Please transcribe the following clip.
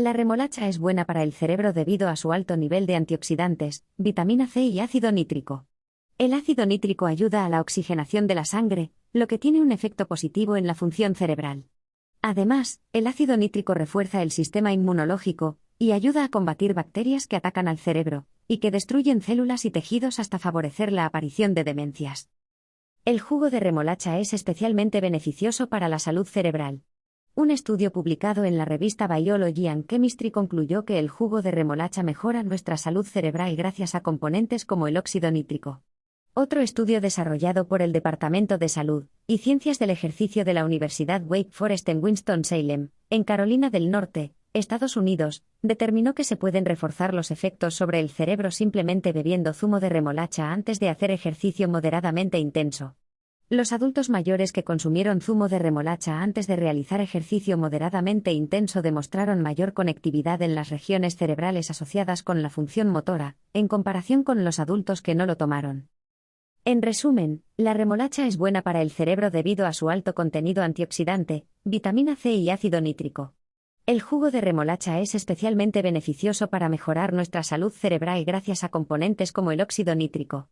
La remolacha es buena para el cerebro debido a su alto nivel de antioxidantes, vitamina C y ácido nítrico. El ácido nítrico ayuda a la oxigenación de la sangre, lo que tiene un efecto positivo en la función cerebral. Además, el ácido nítrico refuerza el sistema inmunológico y ayuda a combatir bacterias que atacan al cerebro y que destruyen células y tejidos hasta favorecer la aparición de demencias. El jugo de remolacha es especialmente beneficioso para la salud cerebral. Un estudio publicado en la revista Biology and Chemistry concluyó que el jugo de remolacha mejora nuestra salud cerebral gracias a componentes como el óxido nítrico. Otro estudio desarrollado por el Departamento de Salud y Ciencias del Ejercicio de la Universidad Wake Forest en Winston-Salem, en Carolina del Norte, Estados Unidos, determinó que se pueden reforzar los efectos sobre el cerebro simplemente bebiendo zumo de remolacha antes de hacer ejercicio moderadamente intenso. Los adultos mayores que consumieron zumo de remolacha antes de realizar ejercicio moderadamente intenso demostraron mayor conectividad en las regiones cerebrales asociadas con la función motora, en comparación con los adultos que no lo tomaron. En resumen, la remolacha es buena para el cerebro debido a su alto contenido antioxidante, vitamina C y ácido nítrico. El jugo de remolacha es especialmente beneficioso para mejorar nuestra salud cerebral gracias a componentes como el óxido nítrico.